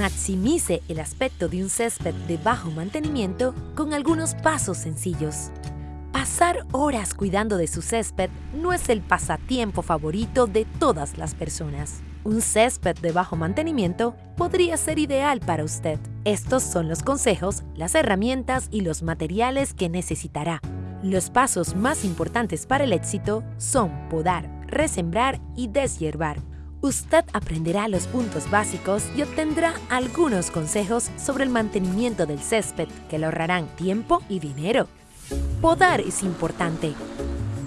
Maximice el aspecto de un césped de bajo mantenimiento con algunos pasos sencillos. Pasar horas cuidando de su césped no es el pasatiempo favorito de todas las personas. Un césped de bajo mantenimiento podría ser ideal para usted. Estos son los consejos, las herramientas y los materiales que necesitará. Los pasos más importantes para el éxito son podar, resembrar y deshiervar. Usted aprenderá los puntos básicos y obtendrá algunos consejos sobre el mantenimiento del césped que le ahorrarán tiempo y dinero. Podar es importante.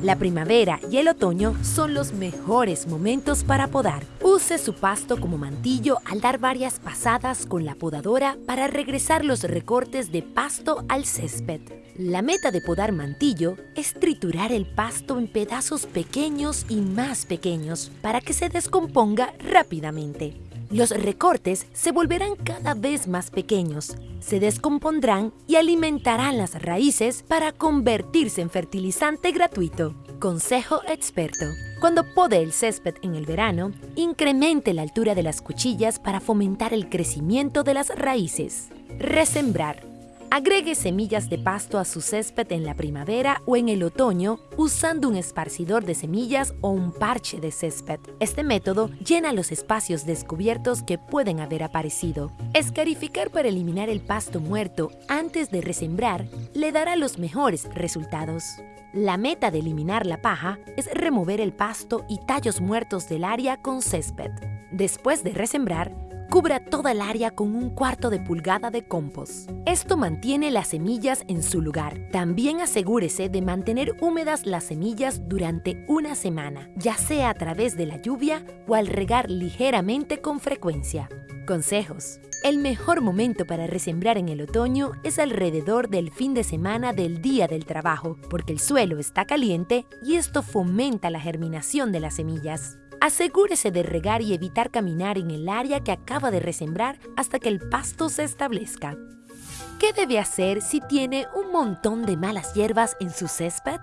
La primavera y el otoño son los mejores momentos para podar. Use su pasto como mantillo al dar varias pasadas con la podadora para regresar los recortes de pasto al césped. La meta de podar mantillo es triturar el pasto en pedazos pequeños y más pequeños para que se descomponga rápidamente. Los recortes se volverán cada vez más pequeños, se descompondrán y alimentarán las raíces para convertirse en fertilizante gratuito. Consejo experto. Cuando pode el césped en el verano, incremente la altura de las cuchillas para fomentar el crecimiento de las raíces. Resembrar. Agregue semillas de pasto a su césped en la primavera o en el otoño usando un esparcidor de semillas o un parche de césped. Este método llena los espacios descubiertos que pueden haber aparecido. Escarificar para eliminar el pasto muerto antes de resembrar le dará los mejores resultados. La meta de eliminar la paja es remover el pasto y tallos muertos del área con césped. Después de resembrar, Cubra toda el área con un cuarto de pulgada de compost. Esto mantiene las semillas en su lugar. También asegúrese de mantener húmedas las semillas durante una semana, ya sea a través de la lluvia o al regar ligeramente con frecuencia. Consejos. El mejor momento para resembrar en el otoño es alrededor del fin de semana del día del trabajo, porque el suelo está caliente y esto fomenta la germinación de las semillas. Asegúrese de regar y evitar caminar en el área que acaba de resembrar hasta que el pasto se establezca. ¿Qué debe hacer si tiene un montón de malas hierbas en su césped?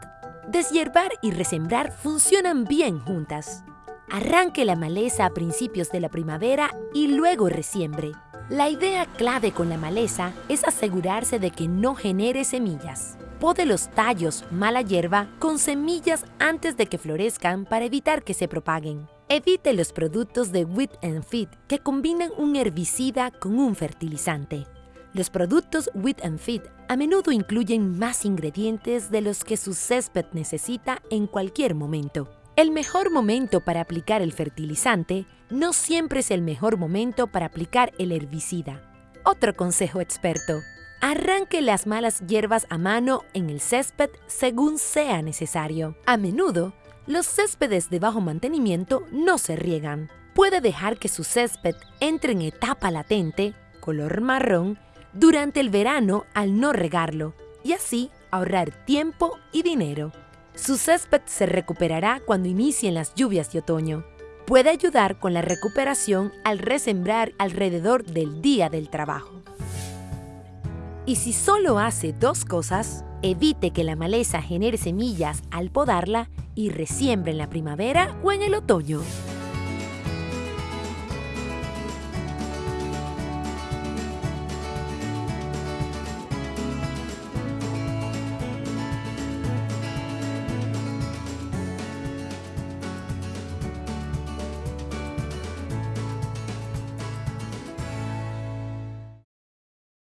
Deshiervar y resembrar funcionan bien juntas. Arranque la maleza a principios de la primavera y luego resiembre. La idea clave con la maleza es asegurarse de que no genere semillas. Pode los tallos mala hierba con semillas antes de que florezcan para evitar que se propaguen. Evite los productos de Wheat and Feed que combinan un herbicida con un fertilizante. Los productos Wheat and Feed a menudo incluyen más ingredientes de los que su césped necesita en cualquier momento. El mejor momento para aplicar el fertilizante no siempre es el mejor momento para aplicar el herbicida. Otro consejo experto. Arranque las malas hierbas a mano en el césped según sea necesario. A menudo, los céspedes de bajo mantenimiento no se riegan. Puede dejar que su césped entre en etapa latente, color marrón, durante el verano al no regarlo y así ahorrar tiempo y dinero. Su césped se recuperará cuando inicien las lluvias de otoño. Puede ayudar con la recuperación al resembrar alrededor del día del trabajo. Y si solo hace dos cosas, evite que la maleza genere semillas al podarla y resiembre en la primavera o en el otoño.